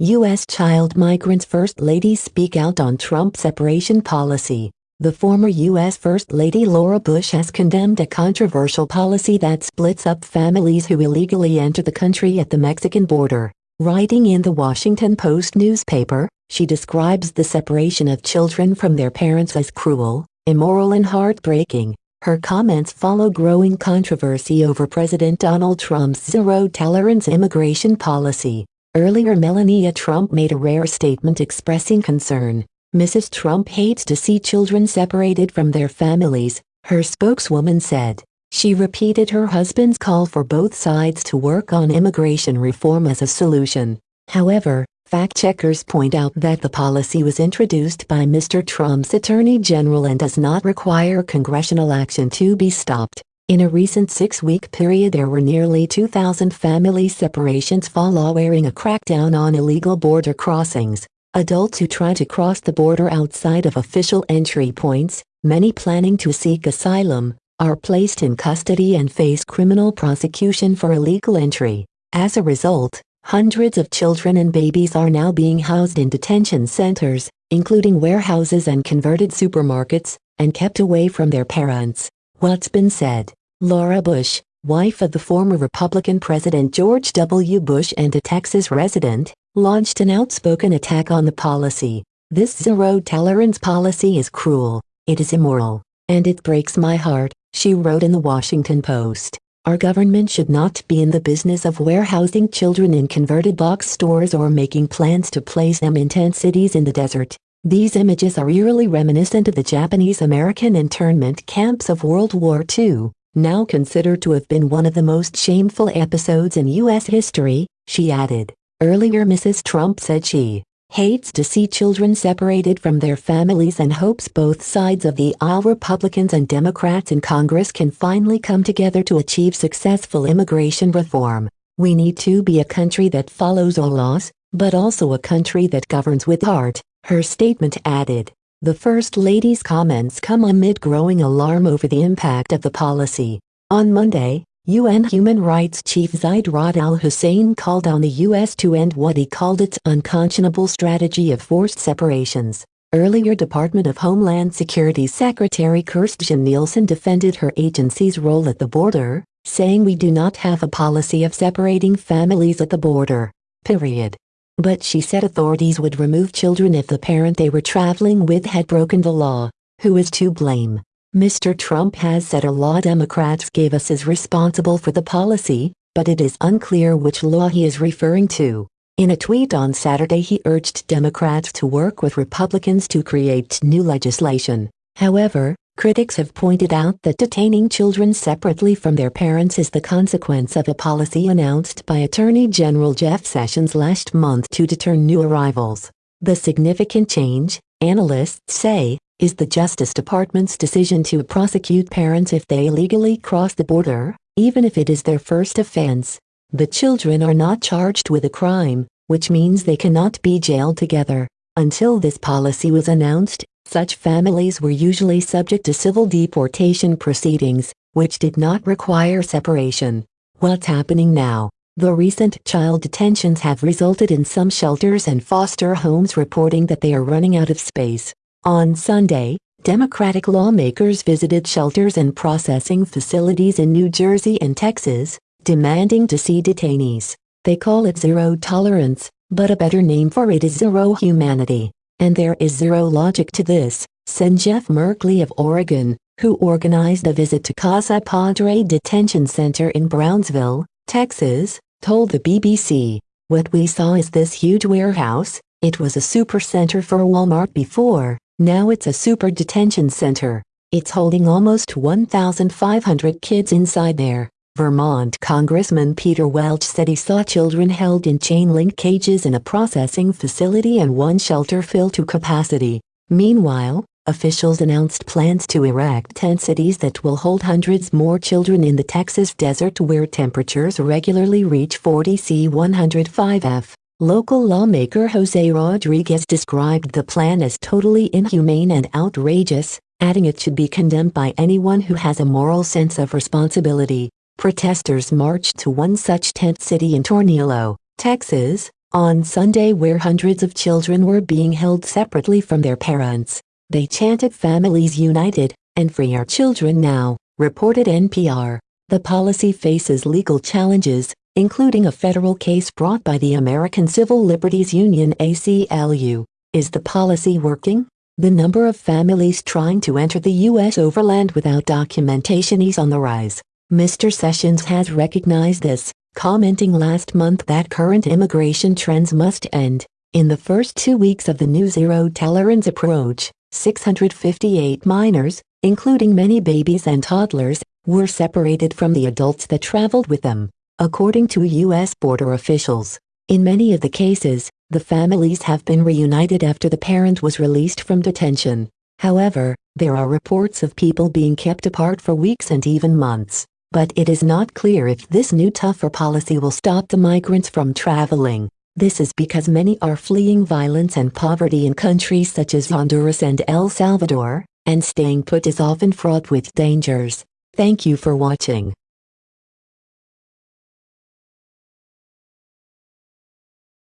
U.S. child migrants First Lady speak out on Trump separation policy. The former U.S. First Lady Laura Bush has condemned a controversial policy that splits up families who illegally enter the country at the Mexican border. Writing in the Washington Post newspaper, she describes the separation of children from their parents as cruel, immoral and heartbreaking. Her comments follow growing controversy over President Donald Trump's zero-tolerance immigration policy. Earlier Melania Trump made a rare statement expressing concern. Mrs. Trump hates to see children separated from their families, her spokeswoman said. She repeated her husband's call for both sides to work on immigration reform as a solution. However, fact-checkers point out that the policy was introduced by Mr. Trump's Attorney General and does not require congressional action to be stopped. In a recent six-week period there were nearly 2,000 family separations following a crackdown on illegal border crossings. Adults who try to cross the border outside of official entry points, many planning to seek asylum, are placed in custody and face criminal prosecution for illegal entry. As a result, hundreds of children and babies are now being housed in detention centers, including warehouses and converted supermarkets, and kept away from their parents. What's been said? Laura Bush, wife of the former Republican President George W. Bush and a Texas resident, launched an outspoken attack on the policy. This zero-tolerance policy is cruel, it is immoral, and it breaks my heart, she wrote in the Washington Post. Our government should not be in the business of warehousing children in converted box stores or making plans to place them in tent cities in the desert. These images are eerily reminiscent of the Japanese-American internment camps of World War II now considered to have been one of the most shameful episodes in U.S. history, she added. Earlier Mrs. Trump said she hates to see children separated from their families and hopes both sides of the aisle Republicans and Democrats in Congress can finally come together to achieve successful immigration reform. We need to be a country that follows all laws, but also a country that governs with heart, her statement added. The First Lady's comments come amid growing alarm over the impact of the policy. On Monday, UN Human Rights Chief Zeid Ra'ad al-Hussein called on the U.S. to end what he called its unconscionable strategy of forced separations. Earlier Department of Homeland Security Secretary Kirstjen Nielsen defended her agency's role at the border, saying we do not have a policy of separating families at the border. Period. But she said authorities would remove children if the parent they were traveling with had broken the law. Who is to blame? Mr. Trump has said a law Democrats gave us is responsible for the policy, but it is unclear which law he is referring to. In a tweet on Saturday he urged Democrats to work with Republicans to create new legislation. However, Critics have pointed out that detaining children separately from their parents is the consequence of a policy announced by Attorney General Jeff Sessions last month to deter new arrivals. The significant change, analysts say, is the Justice Department's decision to prosecute parents if they illegally cross the border, even if it is their first offense. The children are not charged with a crime, which means they cannot be jailed together. Until this policy was announced, such families were usually subject to civil deportation proceedings, which did not require separation. What's happening now? The recent child detentions have resulted in some shelters and foster homes reporting that they are running out of space. On Sunday, Democratic lawmakers visited shelters and processing facilities in New Jersey and Texas, demanding to see detainees. They call it zero tolerance, but a better name for it is zero humanity. And there is zero logic to this, said Jeff Merkley of Oregon, who organized a visit to Casa Padre Detention Center in Brownsville, Texas, told the BBC, What we saw is this huge warehouse, it was a super center for Walmart before, now it's a super detention center. It's holding almost 1,500 kids inside there. Vermont Congressman Peter Welch said he saw children held in chain-link cages in a processing facility and one shelter filled to capacity. Meanwhile, officials announced plans to erect tent cities that will hold hundreds more children in the Texas desert where temperatures regularly reach 40 C 105F. Local lawmaker Jose Rodriguez described the plan as totally inhumane and outrageous, adding it should be condemned by anyone who has a moral sense of responsibility. Protesters marched to one such tent city in Tornillo, Texas, on Sunday where hundreds of children were being held separately from their parents. They chanted Families United and Free Our Children Now, reported NPR. The policy faces legal challenges, including a federal case brought by the American Civil Liberties Union ACLU. Is the policy working? The number of families trying to enter the U.S. overland without documentation is on the rise. Mr. Sessions has recognized this, commenting last month that current immigration trends must end. In the first two weeks of the new zero-tolerance approach, 658 minors, including many babies and toddlers, were separated from the adults that traveled with them, according to U.S. border officials. In many of the cases, the families have been reunited after the parent was released from detention. However, there are reports of people being kept apart for weeks and even months. But it is not clear if this new tougher policy will stop the migrants from traveling. This is because many are fleeing violence and poverty in countries such as Honduras and El Salvador, and staying put is often fraught with dangers. Thank you for watching.